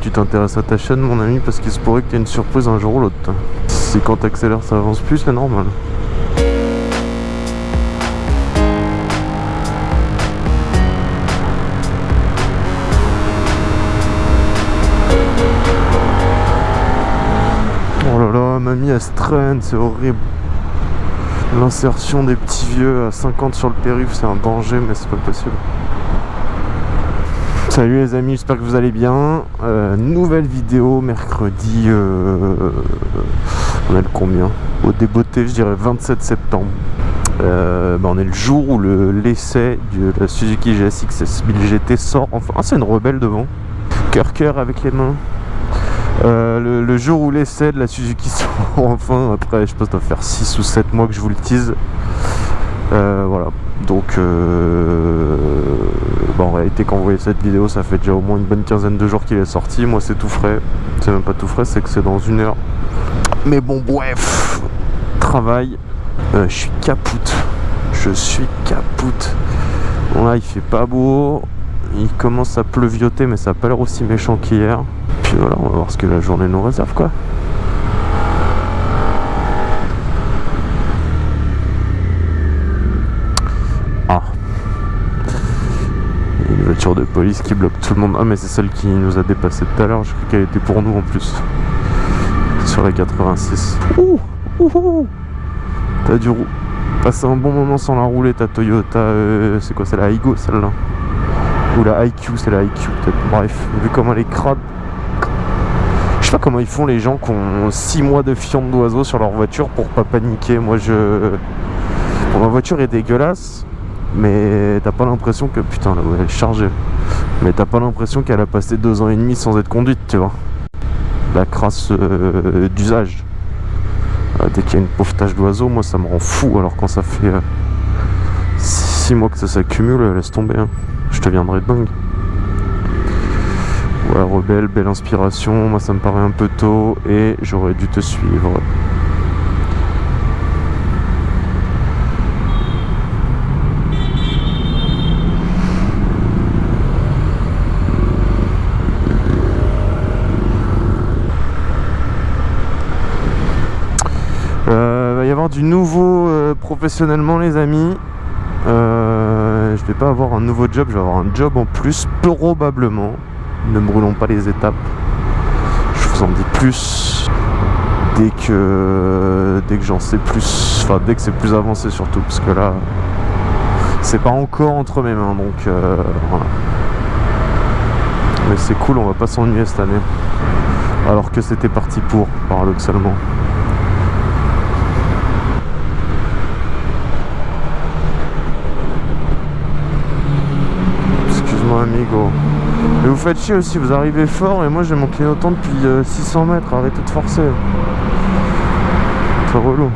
tu t'intéresses à ta chaîne, mon ami, parce qu'il se pourrait que tu aies une surprise un jour ou l'autre. Si quand t'accélères, ça avance plus, c'est normal. Oh là là, mamie, elle se traîne, c'est horrible. L'insertion des petits vieux à 50 sur le périph', c'est un danger, mais c'est pas possible. Salut les amis, j'espère que vous allez bien. Euh, nouvelle vidéo mercredi. Euh, on est le combien? Au débeauté, je dirais 27 septembre. Euh, bah, on est le jour où l'essai de la Suzuki GSX 1000 GT sort. Enfin, ah, c'est une rebelle devant. Cœur cœur avec les mains. Le, jour où l'essai de la Suzuki sort enfin, après je pense ça doit faire 6 ou 7 mois que je vous le tease. Voilà, donc euh, bah, en réalité quand vous voyez cette vidéo ça fait déjà au moins une bonne quinzaine de jours qu'il est sorti. Moi c'est tout frais, c'est même pas tout frais c'est que c'est dans une heure. Mais bon bref, travail, euh, je suis capoute. Je suis capoute. Bon là il fait pas beau, il commence à pleuvioter mais ça a pas l'air aussi méchant qu'hier. Puis voilà on va voir ce que la journée nous réserve quoi de police qui bloque tout le monde. Ah mais c'est celle qui nous a dépassé tout à l'heure, je crois qu'elle était pour nous en plus. Sur la 86. Ouh, ouh, T'as dû passer un bon moment sans la rouler ta Toyota. Euh, c'est quoi c'est la Aigo celle-là? Ou la IQ, c'est la IQ peut-être. Bref, vu comment elle est crade. Je sais pas comment ils font les gens qui ont 6 mois de fiente d'oiseau sur leur voiture pour pas paniquer. Moi je... ma voiture est dégueulasse mais t'as pas l'impression que putain là elle est chargée. Mais t'as pas l'impression qu'elle a passé deux ans et demi sans être conduite tu vois. La crasse euh, d'usage. Euh, dès qu'il y a une pauvre tache d'oiseau moi ça me rend fou. Alors quand ça fait 6 euh, mois que ça s'accumule laisse tomber hein. je te viendrai dingue. Voilà rebelle belle inspiration. Moi ça me paraît un peu tôt et j'aurais dû te suivre du nouveau euh, professionnellement les amis. Euh, je vais pas avoir un nouveau job je vais avoir un job en plus probablement. Ne brûlons pas les étapes. Je vous en dis plus dès que dès que j'en sais plus. Enfin dès que c'est plus avancé surtout parce que là c'est pas encore entre mes mains donc euh, voilà. Mais c'est cool on va pas s'ennuyer cette année. Alors que c'était parti pour paradoxalement amigo. Et vous faites chier aussi, vous arrivez fort et moi j'ai mon clignotant depuis 600 euh, mètres, arrêtez de forcer. C'est relou.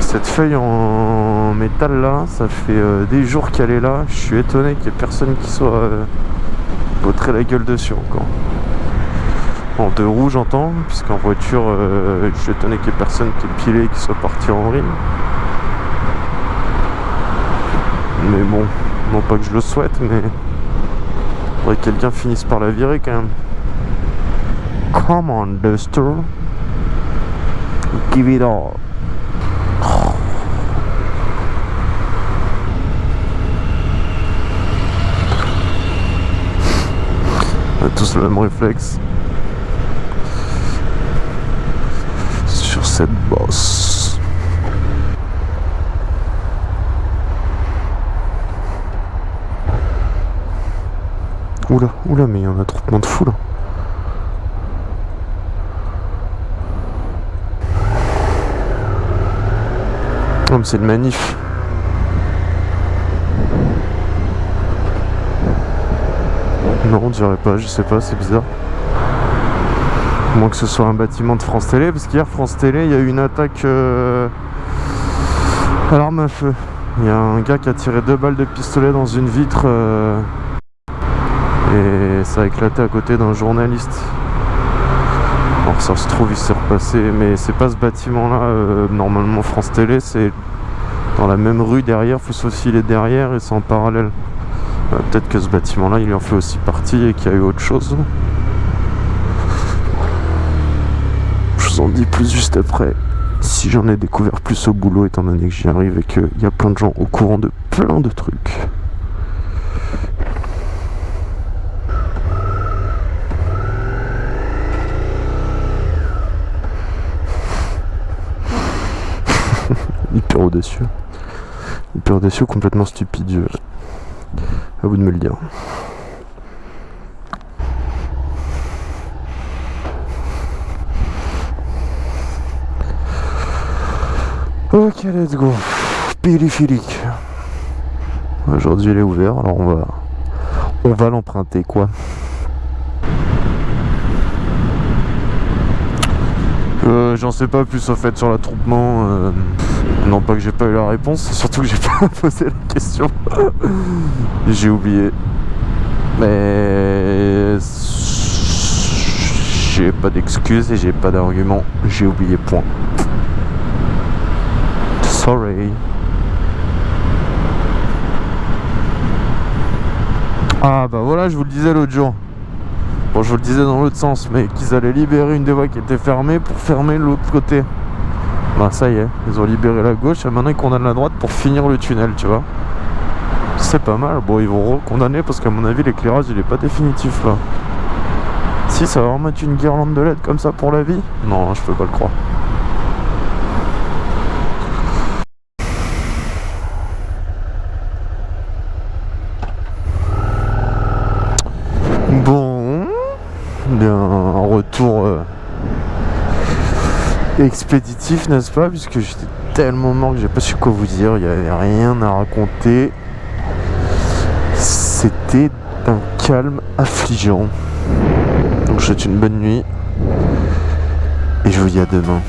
Cette feuille en métal là, ça fait euh, des jours qu'elle est là. Je suis étonné qu'il n'y ait personne qui soit euh, la gueule dessus encore. En deux roues j'entends, puisqu'en voiture, je suis étonné qu'il n'y ait personne qui ait pilé et qui soit parti en rime. Mais bon, non pas que je le souhaite, mais... Faudrait que quelqu'un finisse par la virer quand même. Come on, Duster. Give it all. On a tous le même réflexe. Sur cette bosse. Oula, oula, mais il y a trop de fou là. Oh, mais c'est une manif. Non, on dirait pas, je sais pas, c'est bizarre. moins que ce soit un bâtiment de France Télé, parce qu'hier, France Télé, il y a eu une attaque euh, à l'arme à feu. Il y a un gars qui a tiré deux balles de pistolet dans une vitre. Euh, et ça a éclaté à côté d'un journaliste. Alors ça se trouve il s'est repassé, mais c'est pas ce bâtiment là, euh, normalement France Télé, c'est dans la même rue derrière, faut se faufiler derrière et c'est en parallèle. Euh, Peut-être que ce bâtiment-là, il en fait aussi partie et qu'il y a eu autre chose. Je vous en dis plus juste après. Si j'en ai découvert plus au boulot, étant donné que j'y arrive et qu'il y a plein de gens au courant de plein de trucs. Hyper audacieux, complètement stupide. À vous de me le dire. Ok, let's go. Périphérique. Aujourd'hui, il est ouvert, alors on va, on va l'emprunter, quoi. Euh, J'en sais pas plus au fait sur l'attroupement. euh, non pas que j'ai pas eu la réponse, surtout que j'ai pas posé la question. j'ai oublié. Mais j'ai pas d'excuses et j'ai pas d'argument. J'ai oublié point. Sorry. Ah bah voilà, je vous le disais l'autre jour. Bon, je vous le disais dans l'autre sens, mais qu'ils allaient libérer une des voies qui était fermée pour fermer l'autre côté. Bah ça y est, ils ont libéré la gauche et maintenant ils condamnent la droite pour finir le tunnel, tu vois. C'est pas mal. Bon, ils vont recondamner parce qu'à mon avis, l'éclairage il est pas définitif là. Si, ça va remettre une guirlande de LED comme ça pour la vie? Non, je peux pas le croire. Bon, bien un retour euh, expéditif, n'est-ce pas Puisque j'étais tellement mort que j'ai pas su quoi vous dire, il n'y avait rien à raconter. C'était un calme affligeant. Donc je vous souhaite une bonne nuit et je vous dis à demain.